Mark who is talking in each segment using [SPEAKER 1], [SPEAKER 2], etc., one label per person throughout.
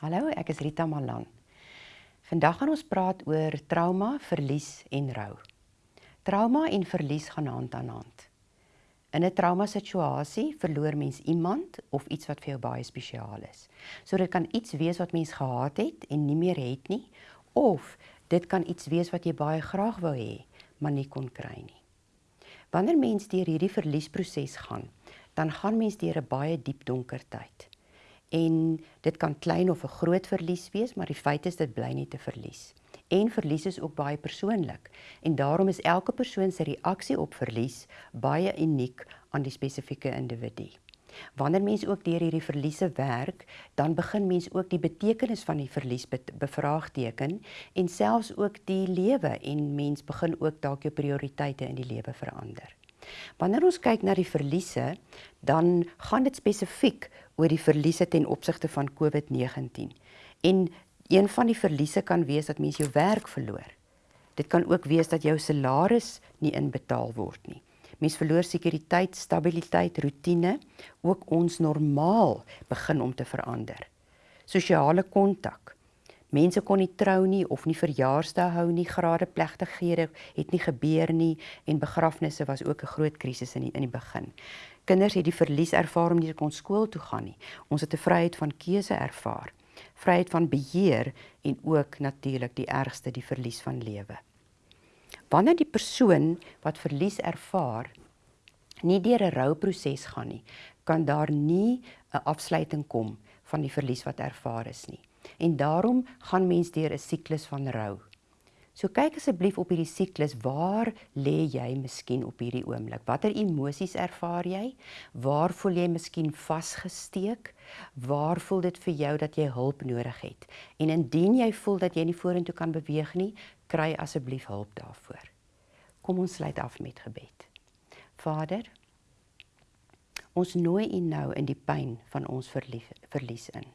[SPEAKER 1] Hallo, ek is Rita Malan. Vandag gaan ons praat oor trauma, verlies en rou. Trauma en verlies gaan hand aan hand. In 'n trauma situasie verloor mens iemand of iets wat vir jou baie spesiaal is. So dit kan iets wees wat mens gehaat het en nie meer het nie, of dit kan iets wees wat jy baie graag wou hê, maar nie kon kry nie. Wanneer mens deur hierdie verliesproses gaan, dan gaan mens deur 'n baie diep donker tyd en dit kan klein of 'n groot verlies wees, maar die feit is dit bly net 'n verlies. En verlies is ook baie persoonlik en daarom is elke persoon se reaksie op verlies baie uniek aan die spesifieke individu. Wanneer mens ook deur hierdie verliese werk, dan begin mens ook die betekenis van die verlies be bevraagteken en selfs ook die lewe en mens begin ook dalk jou prioriteite in die lewe verander. Wanneer ons kyk na die verliese, dan gaan dit spesifiek oor die verliese ten opsigte van COVID-19. En een van die verliese kan wees dat mens jou werk verloor. Dit kan ook wees dat jou salaris nie inbetaal word nie. Mens verloor sekuriteit, stabiliteit, rotine, ook ons normaal begin om te verander. Sosiale kontak. Mense kon nie trou nie of nie verjaarsdae hou nie, grade plegtighede het nie gebeur nie en begrafnisse was ook 'n groot krisis in die, in die begin. Kinders het die verlies ervaar om nie kon skool toe gaan nie. Ons het 'n vryheid van keuse ervaar, vryheid van beheer en ook natuurlik die ergste die verlies van lewe. Wanneer die persoon wat verlies ervaar nie deur 'n rouproses gaan nie, kan daar nie 'n afsluiting kom van die verlies wat ervaar is nie. En daarom gaan mens deur 'n siklus van rou. So kyk asseblief op hierdie siklus, waar lê jy miskien op hierdie oomblik? Watter emosies ervaar jy? Waar voel jy miskien vasgesteek? Waar voel dit vir jou dat jy hulp nodig het? En indien jy voel dat jy nie vorentoe kan beweeg nie, kry asseblief hulp daarvoor. Kom ons sluit af met gebed. Vader, ons nooi U nou in die pyn van ons verlies in.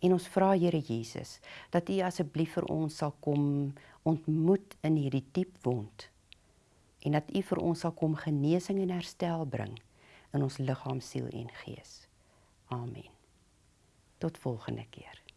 [SPEAKER 1] En ons vra Here Jesus dat U asseblief vir ons sal kom ontmoet in hierdie diep wond en dat U vir ons sal kom genesing en herstel bring in ons liggaam, siel en gees. Amen. Tot volgende keer.